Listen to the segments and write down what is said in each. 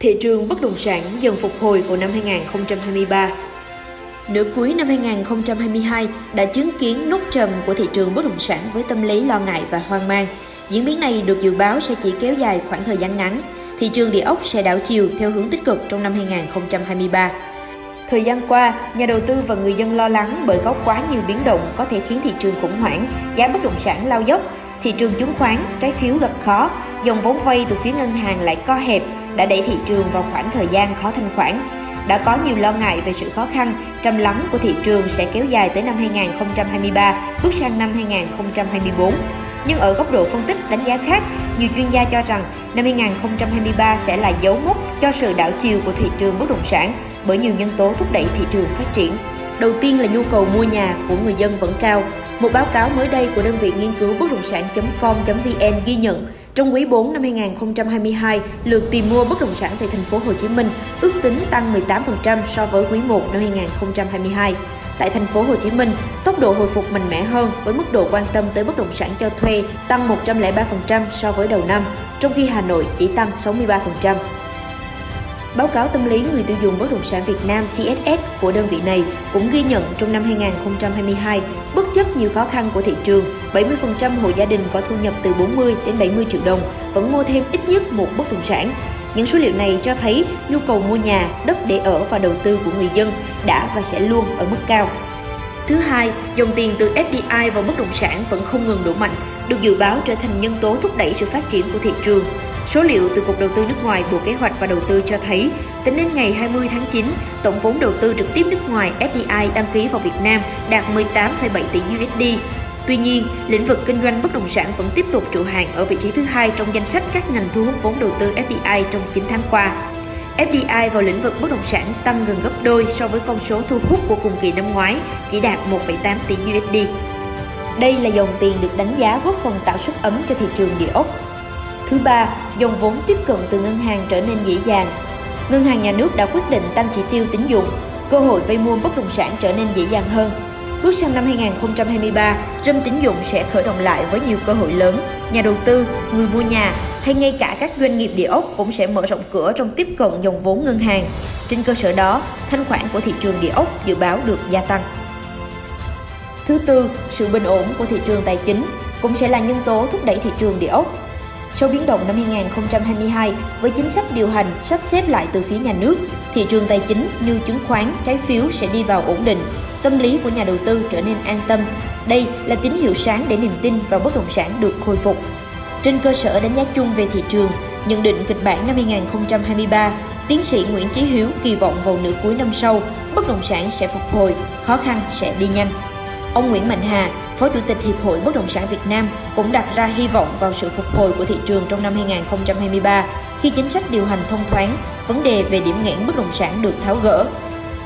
thị trường bất động sản dần phục hồi vào năm 2023. Nửa cuối năm 2022 đã chứng kiến nút trầm của thị trường bất động sản với tâm lý lo ngại và hoang mang. Diễn biến này được dự báo sẽ chỉ kéo dài khoảng thời gian ngắn. Thị trường địa ốc sẽ đảo chiều theo hướng tích cực trong năm 2023. Thời gian qua, nhà đầu tư và người dân lo lắng bởi có quá nhiều biến động có thể khiến thị trường khủng hoảng, giá bất động sản lao dốc, thị trường chứng khoán, trái phiếu gặp khó, dòng vốn vay từ phía ngân hàng lại co hẹp, đã đẩy thị trường vào khoảng thời gian khó thanh khoản. Đã có nhiều lo ngại về sự khó khăn, trầm lắng của thị trường sẽ kéo dài tới năm 2023, bước sang năm 2024. Nhưng ở góc độ phân tích đánh giá khác, nhiều chuyên gia cho rằng năm 2023 sẽ là dấu mốc cho sự đảo chiều của thị trường bất động sản bởi nhiều nhân tố thúc đẩy thị trường phát triển. Đầu tiên là nhu cầu mua nhà của người dân vẫn cao. Một báo cáo mới đây của đơn vị nghiên cứu bất động sản.com.vn ghi nhận trong quý 4 năm 2022, lượt tìm mua bất động sản tại thành phố Hồ Chí Minh ước tính tăng 18% so với quý 1 năm 2022. Tại thành phố Hồ Chí Minh, tốc độ hồi phục mạnh mẽ hơn với mức độ quan tâm tới bất động sản cho thuê tăng 103% so với đầu năm, trong khi Hà Nội chỉ tăng 63%. Báo cáo tâm lý người tiêu dùng bất động sản Việt Nam CSS của đơn vị này cũng ghi nhận trong năm 2022, bất chấp nhiều khó khăn của thị trường, 70% hộ gia đình có thu nhập từ 40 đến 70 triệu đồng vẫn mua thêm ít nhất một bất động sản. Những số liệu này cho thấy nhu cầu mua nhà, đất để ở và đầu tư của người dân đã và sẽ luôn ở mức cao. Thứ hai, dòng tiền từ FDI vào bất động sản vẫn không ngừng đổ mạnh, được dự báo trở thành nhân tố thúc đẩy sự phát triển của thị trường. Số liệu từ Cục Đầu tư nước ngoài Bộ Kế hoạch và Đầu tư cho thấy, tính đến ngày 20 tháng 9, tổng vốn đầu tư trực tiếp nước ngoài FDI đăng ký vào Việt Nam đạt 18,7 tỷ USD. Tuy nhiên, lĩnh vực kinh doanh bất động sản vẫn tiếp tục trụ hạng ở vị trí thứ hai trong danh sách các ngành thu hút vốn đầu tư FDI trong 9 tháng qua. FDI vào lĩnh vực bất động sản tăng gần gấp đôi so với con số thu hút của cùng kỳ năm ngoái, chỉ đạt 1,8 tỷ USD. Đây là dòng tiền được đánh giá góp phần tạo sức ấm cho thị trường địa ốc Thứ ba, dòng vốn tiếp cận từ ngân hàng trở nên dễ dàng. Ngân hàng nhà nước đã quyết định tăng chỉ tiêu tín dụng, cơ hội vay mua bất động sản trở nên dễ dàng hơn. Bước sang năm 2023, râm tín dụng sẽ khởi động lại với nhiều cơ hội lớn. Nhà đầu tư, người mua nhà hay ngay cả các doanh nghiệp địa ốc cũng sẽ mở rộng cửa trong tiếp cận dòng vốn ngân hàng. Trên cơ sở đó, thanh khoản của thị trường địa ốc dự báo được gia tăng. Thứ tư, sự bình ổn của thị trường tài chính cũng sẽ là nhân tố thúc đẩy thị trường địa ốc sau biến động năm 2022, với chính sách điều hành sắp xếp lại từ phía nhà nước, thị trường tài chính như chứng khoán, trái phiếu sẽ đi vào ổn định. Tâm lý của nhà đầu tư trở nên an tâm. Đây là tín hiệu sáng để niềm tin vào bất động sản được khôi phục. Trên cơ sở đánh giá chung về thị trường, nhận định kịch bản năm 2023, tiến sĩ Nguyễn Chí Hiếu kỳ vọng vào nửa cuối năm sau, bất động sản sẽ phục hồi, khó khăn sẽ đi nhanh. Ông Nguyễn Mạnh Hà, Phó Chủ tịch Hiệp hội Bất động sản Việt Nam cũng đặt ra hy vọng vào sự phục hồi của thị trường trong năm 2023 khi chính sách điều hành thông thoáng, vấn đề về điểm nghẽn bất động sản được tháo gỡ.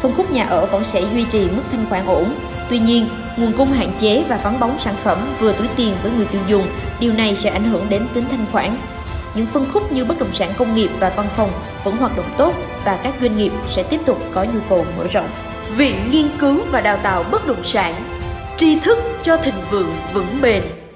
Phân khúc nhà ở vẫn sẽ duy trì mức thanh khoản ổn. Tuy nhiên, nguồn cung hạn chế và vắng bóng sản phẩm vừa túi tiền với người tiêu dùng, điều này sẽ ảnh hưởng đến tính thanh khoản. Những phân khúc như bất động sản công nghiệp và văn phòng vẫn hoạt động tốt và các doanh nghiệp sẽ tiếp tục có nhu cầu mở rộng. Viện Nghiên cứu và Đào tạo Bất động sản tri thức cho thịnh vượng vững bền.